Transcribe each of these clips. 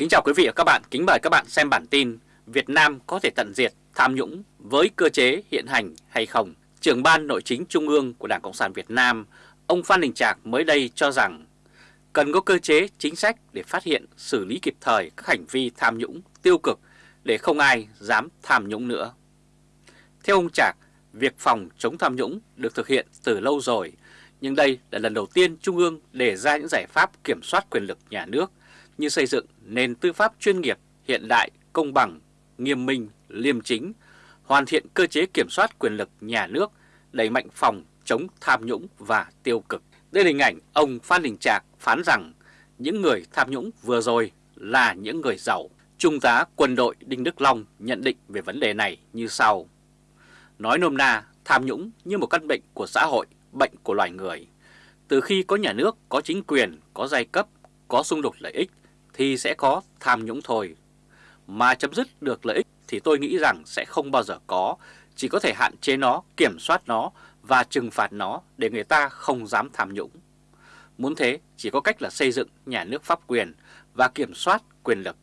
Kính chào quý vị và các bạn, kính mời các bạn xem bản tin Việt Nam có thể tận diệt tham nhũng với cơ chế hiện hành hay không? Trưởng ban nội chính Trung ương của Đảng Cộng sản Việt Nam, ông Phan Đình Trạc mới đây cho rằng cần có cơ chế chính sách để phát hiện xử lý kịp thời các hành vi tham nhũng tiêu cực để không ai dám tham nhũng nữa. Theo ông Trạc, việc phòng chống tham nhũng được thực hiện từ lâu rồi, nhưng đây là lần đầu tiên Trung ương đề ra những giải pháp kiểm soát quyền lực nhà nước như xây dựng nền tư pháp chuyên nghiệp, hiện đại, công bằng, nghiêm minh, liêm chính, hoàn thiện cơ chế kiểm soát quyền lực nhà nước, đẩy mạnh phòng chống tham nhũng và tiêu cực. Đây là hình ảnh ông Phan Đình Trạc phán rằng những người tham nhũng vừa rồi là những người giàu. Trung tá quân đội Đinh Đức Long nhận định về vấn đề này như sau. Nói nôm na, tham nhũng như một căn bệnh của xã hội, bệnh của loài người. Từ khi có nhà nước, có chính quyền, có giai cấp, có xung đột lợi ích thì sẽ có tham nhũng thôi. Mà chấm dứt được lợi ích thì tôi nghĩ rằng sẽ không bao giờ có, chỉ có thể hạn chế nó, kiểm soát nó và trừng phạt nó để người ta không dám tham nhũng. Muốn thế chỉ có cách là xây dựng nhà nước pháp quyền và kiểm soát quyền lực.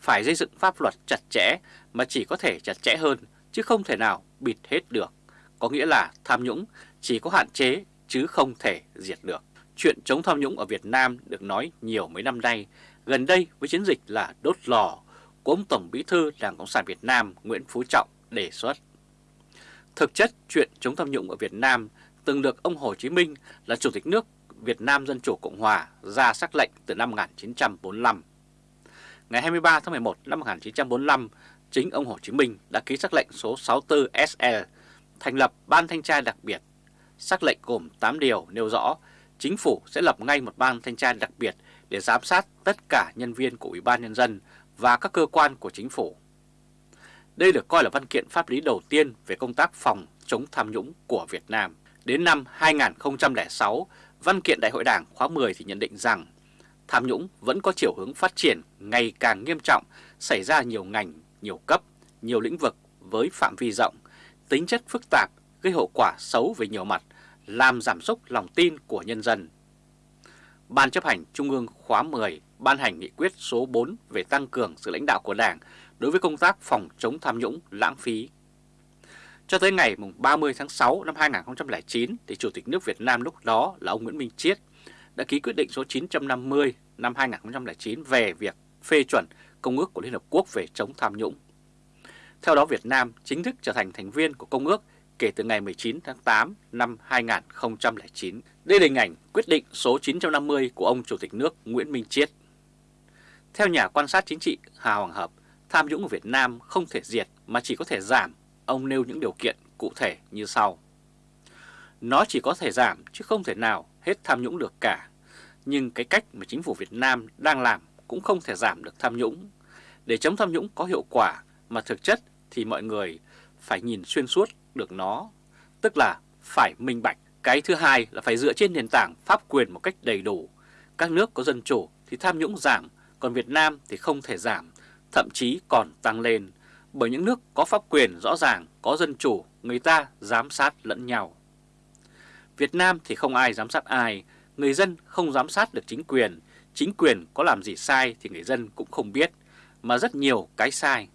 Phải xây dựng pháp luật chặt chẽ mà chỉ có thể chặt chẽ hơn chứ không thể nào bịt hết được. Có nghĩa là tham nhũng chỉ có hạn chế chứ không thể diệt được. Chuyện chống tham nhũng ở Việt Nam được nói nhiều mấy năm nay, gần đây với chiến dịch là đốt lò của ông Tổng Bí thư Đảng Cộng sản Việt Nam Nguyễn Phú Trọng đề xuất. Thực chất chuyện chống tham nhũng ở Việt Nam từng được ông Hồ Chí Minh là Chủ tịch nước Việt Nam Dân Chủ Cộng Hòa ra sắc lệnh từ năm 1945. Ngày 23 tháng 11 năm 1945, chính ông Hồ Chí Minh đã ký sắc lệnh số 64 SL thành lập Ban Thanh tra đặc biệt. Sắc lệnh gồm 8 điều nêu rõ chính phủ sẽ lập ngay một ban thanh tra đặc biệt để giám sát tất cả nhân viên của Ủy ban Nhân dân và các cơ quan của chính phủ. Đây được coi là văn kiện pháp lý đầu tiên về công tác phòng chống tham nhũng của Việt Nam. Đến năm 2006, văn kiện Đại hội Đảng khóa 10 thì nhận định rằng tham nhũng vẫn có chiều hướng phát triển ngày càng nghiêm trọng, xảy ra nhiều ngành, nhiều cấp, nhiều lĩnh vực với phạm vi rộng, tính chất phức tạp, gây hậu quả xấu về nhiều mặt, làm giảm sốc lòng tin của nhân dân. Ban chấp hành Trung ương khóa 10 ban hành nghị quyết số 4 về tăng cường sự lãnh đạo của Đảng đối với công tác phòng chống tham nhũng lãng phí. Cho tới ngày 30 tháng 6 năm 2009, thì Chủ tịch nước Việt Nam lúc đó là ông Nguyễn Minh Chiết đã ký quyết định số 950 năm 2009 về việc phê chuẩn Công ước của Liên Hợp Quốc về chống tham nhũng. Theo đó Việt Nam chính thức trở thành thành viên của Công ước kể từ ngày 19 tháng 8 năm 2009. Đây là hình ảnh quyết định số 950 của ông Chủ tịch nước Nguyễn Minh Chiết. Theo nhà quan sát chính trị Hà Hoàng Hợp, tham nhũng ở Việt Nam không thể diệt mà chỉ có thể giảm. Ông nêu những điều kiện cụ thể như sau. Nó chỉ có thể giảm chứ không thể nào hết tham nhũng được cả. Nhưng cái cách mà chính phủ Việt Nam đang làm cũng không thể giảm được tham nhũng. Để chống tham nhũng có hiệu quả mà thực chất thì mọi người phải nhìn xuyên suốt được nó, tức là phải minh bạch. Cái thứ hai là phải dựa trên nền tảng pháp quyền một cách đầy đủ. Các nước có dân chủ thì tham nhũng giảm, còn Việt Nam thì không thể giảm, thậm chí còn tăng lên. Bởi những nước có pháp quyền rõ ràng, có dân chủ, người ta giám sát lẫn nhau. Việt Nam thì không ai giám sát ai, người dân không giám sát được chính quyền, chính quyền có làm gì sai thì người dân cũng không biết, mà rất nhiều cái sai.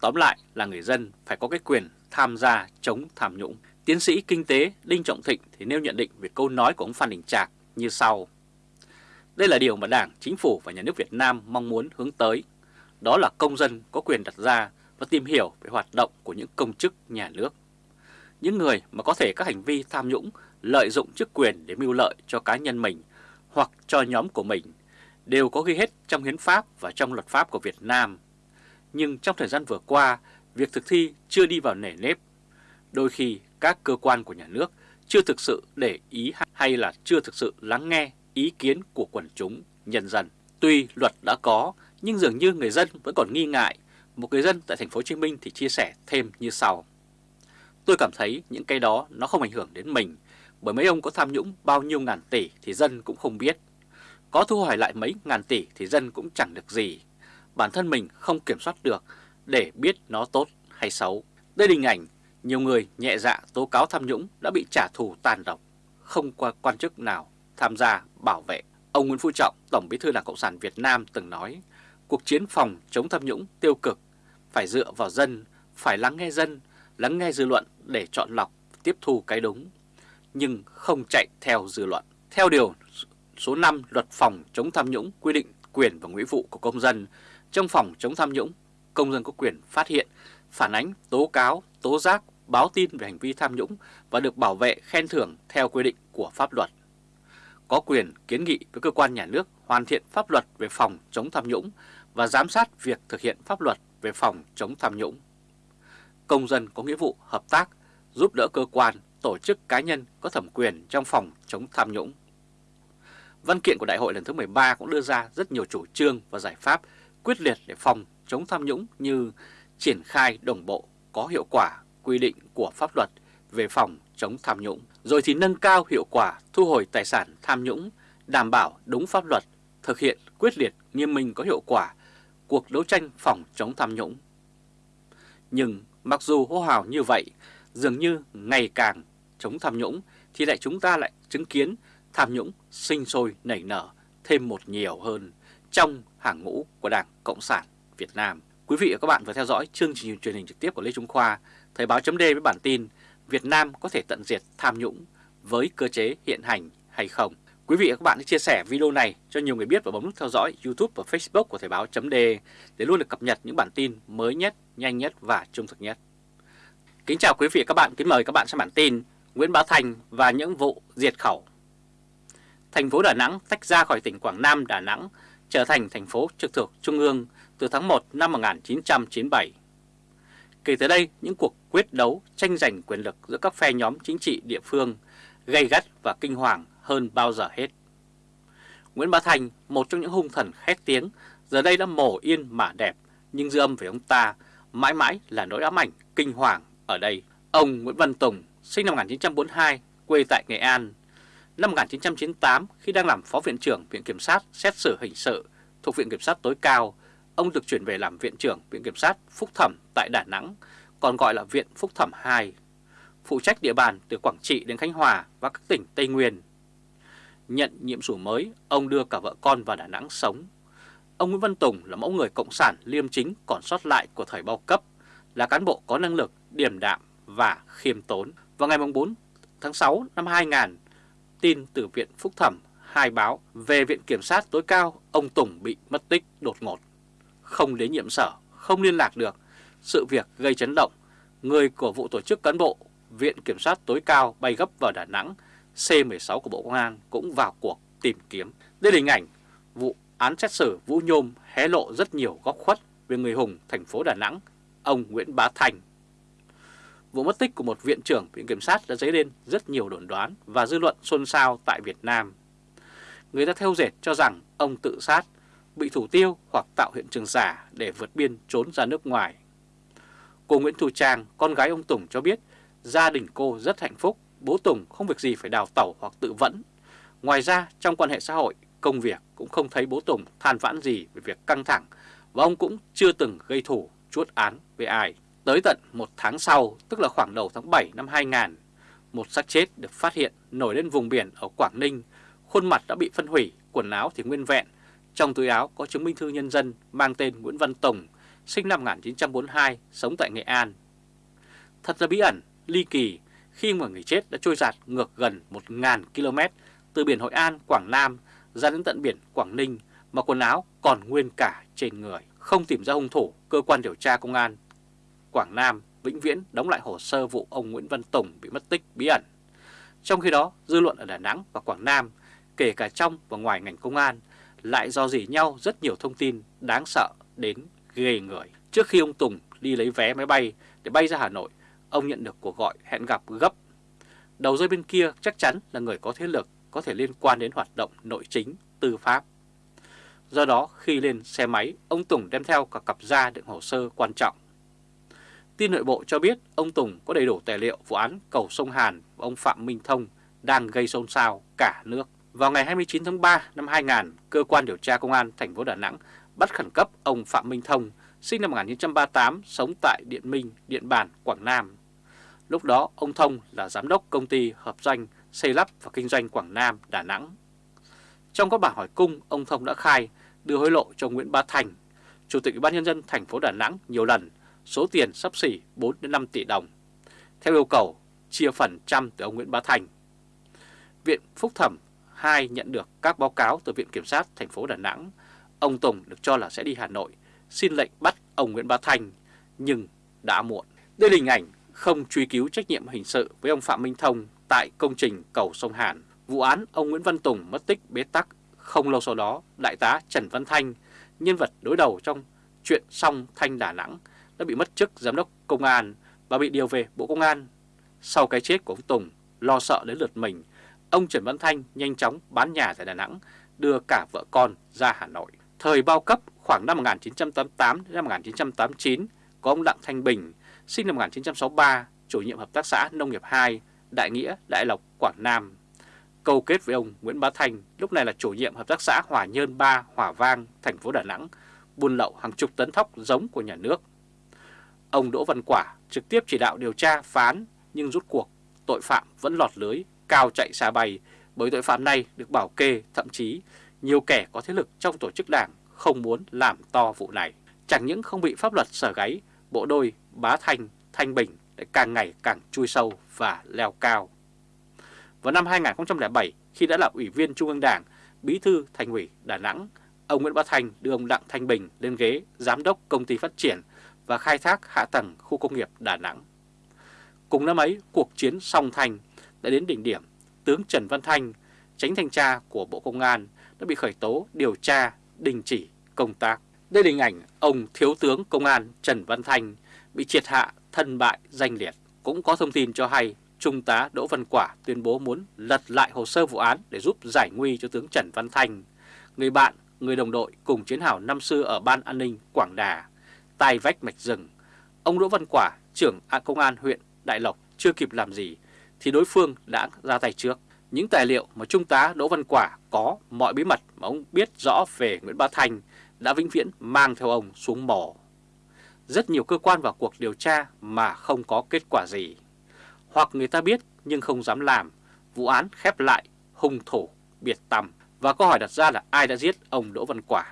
Tóm lại là người dân phải có cái quyền tham gia chống tham nhũng. Tiến sĩ kinh tế Đinh Trọng Thịnh thì nêu nhận định về câu nói của ông Phan Đình Trạc như sau. Đây là điều mà Đảng, Chính phủ và Nhà nước Việt Nam mong muốn hướng tới. Đó là công dân có quyền đặt ra và tìm hiểu về hoạt động của những công chức nhà nước. Những người mà có thể các hành vi tham nhũng lợi dụng chức quyền để mưu lợi cho cá nhân mình hoặc cho nhóm của mình đều có ghi hết trong hiến pháp và trong luật pháp của Việt Nam. Nhưng trong thời gian vừa qua, việc thực thi chưa đi vào nề nếp. Đôi khi các cơ quan của nhà nước chưa thực sự để ý hay là chưa thực sự lắng nghe ý kiến của quần chúng, nhân dân. Tuy luật đã có, nhưng dường như người dân vẫn còn nghi ngại. Một người dân tại thành phố Hồ Chí Minh thì chia sẻ thêm như sau. Tôi cảm thấy những cái đó nó không ảnh hưởng đến mình, bởi mấy ông có tham nhũng bao nhiêu ngàn tỷ thì dân cũng không biết. Có thu hồi lại mấy ngàn tỷ thì dân cũng chẳng được gì. Bản thân mình không kiểm soát được để biết nó tốt hay xấu. Đây là hình ảnh nhiều người nhẹ dạ tố cáo tham nhũng đã bị trả thù tàn độc, không qua quan chức nào tham gia bảo vệ. Ông Nguyễn Phú Trọng, Tổng Bí thư Đảng Cộng sản Việt Nam từng nói, cuộc chiến phòng chống tham nhũng tiêu cực phải dựa vào dân, phải lắng nghe dân, lắng nghe dư luận để chọn lọc, tiếp thu cái đúng, nhưng không chạy theo dư luận. Theo điều số 5 luật phòng chống tham nhũng quy định quyền và nghĩa vụ của công dân trong phòng chống tham nhũng, công dân có quyền phát hiện, phản ánh, tố cáo, tố giác, báo tin về hành vi tham nhũng và được bảo vệ khen thưởng theo quy định của pháp luật. Có quyền kiến nghị với cơ quan nhà nước hoàn thiện pháp luật về phòng chống tham nhũng và giám sát việc thực hiện pháp luật về phòng chống tham nhũng. Công dân có nghĩa vụ hợp tác, giúp đỡ cơ quan, tổ chức cá nhân có thẩm quyền trong phòng chống tham nhũng. Văn kiện của Đại hội lần thứ 13 cũng đưa ra rất nhiều chủ trương và giải pháp quyết liệt để phòng chống tham nhũng như triển khai đồng bộ có hiệu quả quy định của pháp luật về phòng chống tham nhũng, rồi thì nâng cao hiệu quả thu hồi tài sản tham nhũng, đảm bảo đúng pháp luật, thực hiện quyết liệt nghiêm minh có hiệu quả cuộc đấu tranh phòng chống tham nhũng. Nhưng mặc dù hô hào như vậy, dường như ngày càng chống tham nhũng thì lại chúng ta lại chứng kiến tham nhũng sinh sôi nảy nở thêm một nhiều hơn trong hàng ngũ của Đảng Cộng sản Việt Nam. Quý vị và các bạn vừa theo dõi chương trình truyền hình trực tiếp của Lê Trung Khoa, Thời báo chấm với bản tin Việt Nam có thể tận diệt tham nhũng với cơ chế hiện hành hay không. Quý vị và các bạn hãy chia sẻ video này cho nhiều người biết và bấm nút theo dõi YouTube và Facebook của Thời báo chấm để luôn được cập nhật những bản tin mới nhất, nhanh nhất và trung thực nhất. Kính chào quý vị và các bạn, kính mời các bạn xem bản tin Nguyễn Bá Thành và những vụ diệt khẩu. Thành phố Đà Nẵng tách ra khỏi tỉnh Quảng Nam Đà Nẵng trở thành thành phố trực thuộc Trung ương từ tháng 1 năm 1997. Kể từ đây, những cuộc quyết đấu tranh giành quyền lực giữa các phe nhóm chính trị địa phương gây gắt và kinh hoàng hơn bao giờ hết. Nguyễn Bá Thành, một trong những hung thần khét tiếng, giờ đây đã mổ yên mà đẹp, nhưng dư âm về ông ta mãi mãi là nỗi ám ảnh kinh hoàng ở đây. Ông Nguyễn Văn Tùng, sinh năm 1942, quê tại Nghệ An. Năm 1998, khi đang làm Phó Viện trưởng Viện Kiểm sát xét xử hình sự thuộc Viện Kiểm sát tối cao, ông được chuyển về làm Viện trưởng Viện Kiểm sát Phúc Thẩm tại Đà Nẵng, còn gọi là Viện Phúc Thẩm 2, phụ trách địa bàn từ Quảng Trị đến Khánh Hòa và các tỉnh Tây Nguyên. Nhận nhiệm vụ mới, ông đưa cả vợ con vào Đà Nẵng sống. Ông Nguyễn Văn Tùng là mẫu người cộng sản liêm chính còn sót lại của thời bao cấp, là cán bộ có năng lực, điềm đạm và khiêm tốn. Vào ngày 4 tháng 6 năm 2000, tin từ Viện Phúc Thẩm hai báo về Viện Kiểm sát tối cao ông Tùng bị mất tích đột ngột. Không đến nhiệm sở, không liên lạc được, sự việc gây chấn động. Người của vụ tổ chức cán bộ Viện Kiểm sát tối cao bay gấp vào Đà Nẵng, C-16 của Bộ Công an cũng vào cuộc tìm kiếm. Đây là hình ảnh vụ án xét xử Vũ Nhôm hé lộ rất nhiều góc khuất về người hùng thành phố Đà Nẵng, ông Nguyễn Bá Thành. Vụ mất tích của một viện trưởng Viện Kiểm sát đã dấy lên rất nhiều đồn đoán và dư luận xôn xao tại Việt Nam. Người ta theo dệt cho rằng ông tự sát, bị thủ tiêu hoặc tạo hiện trường giả để vượt biên trốn ra nước ngoài. Cô Nguyễn Thu Trang, con gái ông Tùng cho biết gia đình cô rất hạnh phúc, bố Tùng không việc gì phải đào tẩu hoặc tự vẫn. Ngoài ra, trong quan hệ xã hội, công việc cũng không thấy bố Tùng than vãn gì về việc căng thẳng và ông cũng chưa từng gây thủ chuốt án với ai. Tới tận một tháng sau, tức là khoảng đầu tháng 7 năm 2000, một xác chết được phát hiện nổi lên vùng biển ở Quảng Ninh, khuôn mặt đã bị phân hủy, quần áo thì nguyên vẹn. Trong túi áo có chứng minh thư nhân dân mang tên Nguyễn Văn Tùng, sinh năm 1942, sống tại Nghệ An. Thật là bí ẩn, ly kỳ khi mà người chết đã trôi giạt ngược gần 1.000 km từ biển Hội An, Quảng Nam ra đến tận biển Quảng Ninh mà quần áo còn nguyên cả trên người. Không tìm ra hung thủ, cơ quan điều tra công an Quảng Nam vĩnh viễn đóng lại hồ sơ vụ ông Nguyễn Văn Tùng bị mất tích bí ẩn. Trong khi đó, dư luận ở Đà Nẵng và Quảng Nam, kể cả trong và ngoài ngành công an, lại do dỉ nhau rất nhiều thông tin đáng sợ đến ghê người. Trước khi ông Tùng đi lấy vé máy bay để bay ra Hà Nội, ông nhận được cuộc gọi hẹn gặp gấp. Đầu dây bên kia chắc chắn là người có thế lực có thể liên quan đến hoạt động nội chính, tư pháp. Do đó khi lên xe máy, ông Tùng đem theo cả cặp da đựng hồ sơ quan trọng. Tin nội bộ cho biết ông Tùng có đầy đủ tài liệu vụ án cầu sông Hàn và ông Phạm Minh Thông đang gây xôn xao cả nước. Vào ngày 29 tháng 3 năm 2000, cơ quan điều tra công an thành phố Đà Nẵng bắt khẩn cấp ông Phạm Minh Thông, sinh năm 1938, sống tại Điện Minh, Điện Bàn, Quảng Nam. Lúc đó ông Thông là giám đốc công ty hợp doanh xây lắp và kinh doanh Quảng Nam, Đà Nẵng. Trong các bản hỏi cung, ông Thông đã khai đưa hối lộ cho Nguyễn Bá Thành, Chủ tịch Ủy ban nhân dân thành phố Đà Nẵng nhiều lần, số tiền sắp xỉ 4 đến 5 tỷ đồng. Theo yêu cầu chia phần trăm từ ông Nguyễn Bá Thành. Viện Phúc Thẩm 2 nhận được các báo cáo từ Viện Kiểm sát thành phố Đà Nẵng. Ông Tùng được cho là sẽ đi Hà Nội xin lệnh bắt ông Nguyễn Bá Thành, nhưng đã muộn. Đây là hình ảnh không truy cứu trách nhiệm hình sự với ông Phạm Minh Thông tại công trình cầu sông Hàn. Vụ án ông Nguyễn Văn Tùng mất tích bế tắc không lâu sau đó, Đại tá Trần Văn Thanh, nhân vật đối đầu trong chuyện song Thanh Đà Nẵng, đã bị mất chức giám đốc công an và bị điều về Bộ Công an. Sau cái chết của ông Tùng, lo sợ đến lượt mình, ông Trần Văn Thanh nhanh chóng bán nhà tại Đà Nẵng, đưa cả vợ con ra Hà Nội. Thời bao cấp khoảng năm 1988 đến năm 1989, có ông Đặng Thanh Bình, sinh năm 1963, chủ nhiệm hợp tác xã Nông nghiệp 2, Đại Nghĩa, Đại Lộc, Quảng Nam. Câu kết với ông Nguyễn Bá Thành lúc này là chủ nhiệm hợp tác xã Hòa Nhơn 3, Hòa Vang, thành phố Đà Nẵng, buôn lậu hàng chục tấn thóc giống của nhà nước. Ông Đỗ Văn Quả trực tiếp chỉ đạo điều tra phán nhưng rút cuộc tội phạm vẫn lọt lưới, cao chạy xa bay bởi tội phạm này được bảo kê, thậm chí nhiều kẻ có thế lực trong tổ chức đảng không muốn làm to vụ này. Chẳng những không bị pháp luật sở gáy, bộ đôi Bá Thanh, Thanh Bình lại càng ngày càng chui sâu và leo cao. Vào năm 2007, khi đã là Ủy viên Trung ương Đảng, Bí thư Thành ủy Đà Nẵng, ông Nguyễn Bá Thanh đưa ông Đặng Thanh Bình lên ghế Giám đốc Công ty Phát triển và Khai thác Hạ tầng Khu công nghiệp Đà Nẵng. Cùng năm ấy, cuộc chiến song Thành đã đến đỉnh điểm. Tướng Trần Văn Thanh, tránh thanh tra của Bộ Công an, đã bị khởi tố điều tra, đình chỉ công tác. Đây là hình ảnh ông Thiếu tướng Công an Trần Văn Thanh bị triệt hạ thân bại danh liệt. Cũng có thông tin cho hay Trung tá Đỗ Văn Quả tuyên bố muốn lật lại hồ sơ vụ án để giúp giải nguy cho tướng Trần Văn Thanh, người bạn, người đồng đội cùng chiến hào năm xưa ở Ban An ninh Quảng Đà, tai vách mạch rừng. Ông Đỗ Văn Quả, trưởng công an huyện Đại Lộc chưa kịp làm gì thì đối phương đã ra tay trước. Những tài liệu mà Trung tá Đỗ Văn Quả có mọi bí mật mà ông biết rõ về Nguyễn Bá thành đã vĩnh viễn mang theo ông xuống mỏ. Rất nhiều cơ quan vào cuộc điều tra mà không có kết quả gì. Hoặc người ta biết nhưng không dám làm, vụ án khép lại, hung thủ, biệt tầm. Và câu hỏi đặt ra là ai đã giết ông Đỗ Văn Quả?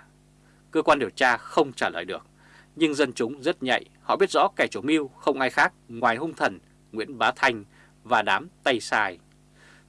Cơ quan điều tra không trả lời được. Nhưng dân chúng rất nhạy, họ biết rõ kẻ chủ mưu không ai khác ngoài hung thần Nguyễn Bá Thanh và đám tay sai.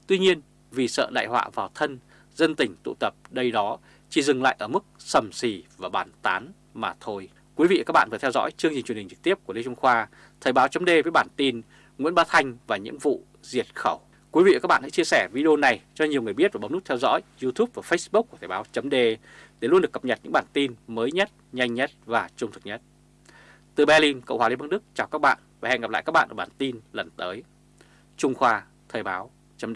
Tuy nhiên, vì sợ đại họa vào thân, dân tỉnh tụ tập đây đó chỉ dừng lại ở mức sầm xì và bàn tán mà thôi. Quý vị và các bạn vừa theo dõi chương trình truyền hình trực tiếp của Lê Trung Khoa, Thời báo chấm với bản tin Nguyễn Bá Thanh và những vụ diệt khẩu. Quý vị và các bạn hãy chia sẻ video này cho nhiều người biết và bấm nút theo dõi YouTube và Facebook của Thời báo chấm để luôn được cập nhật những bản tin mới nhất, nhanh nhất và trung thực nhất. Từ Berlin, Cộng hòa Liên bang Đức chào các bạn và hẹn gặp lại các bạn ở bản tin lần tới. Trung Khoa, Thời báo chấm